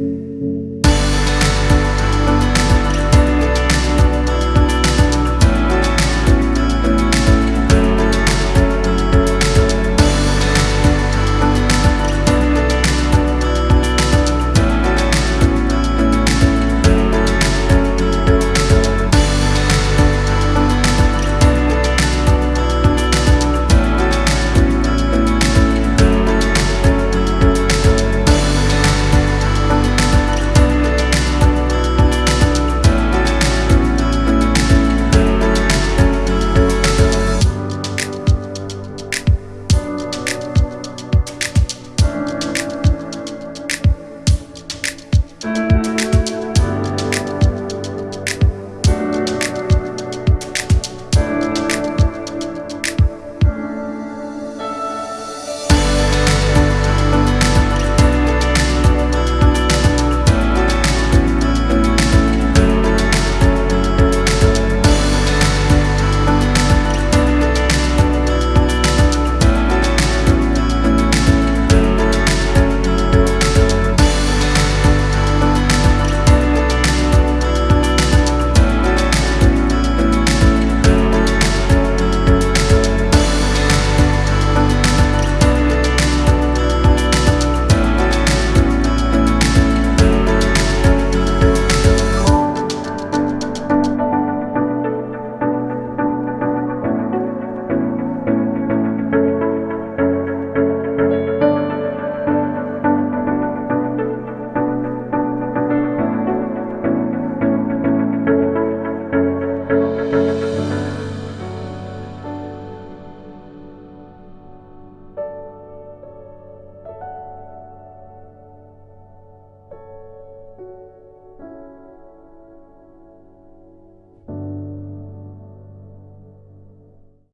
you